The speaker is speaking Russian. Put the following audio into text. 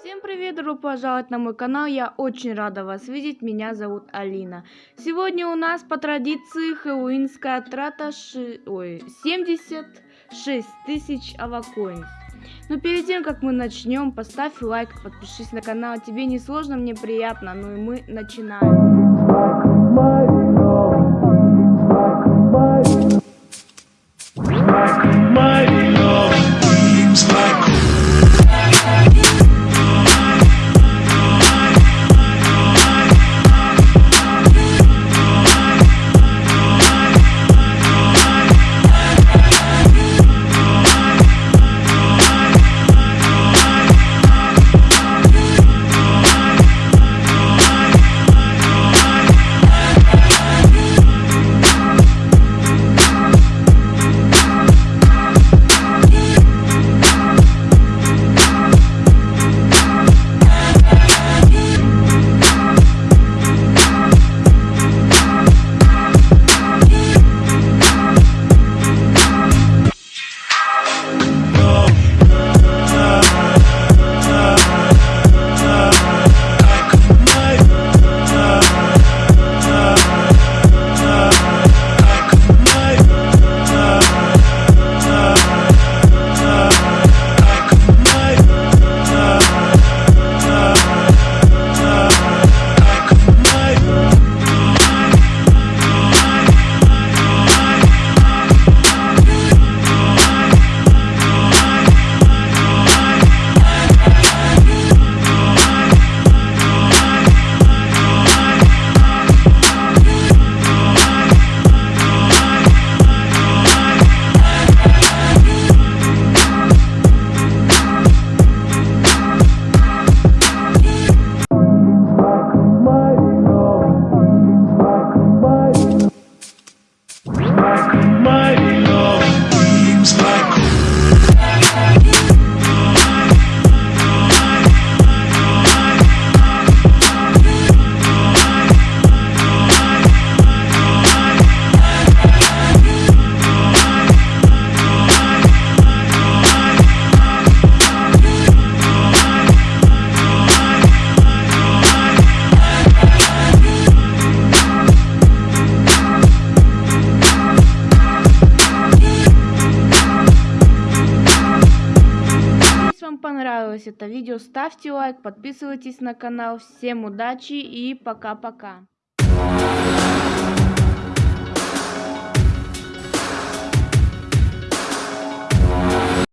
Всем привет, добро пожаловать на мой канал, я очень рада вас видеть, меня зовут Алина. Сегодня у нас по традиции хэллоуинская трата ши... Ой, 76 тысяч авакоинс. Но перед тем, как мы начнем, поставь лайк, подпишись на канал, тебе не сложно, мне приятно, ну и мы начинаем. Понравилось это видео, ставьте лайк, подписывайтесь на канал. Всем удачи и пока-пока.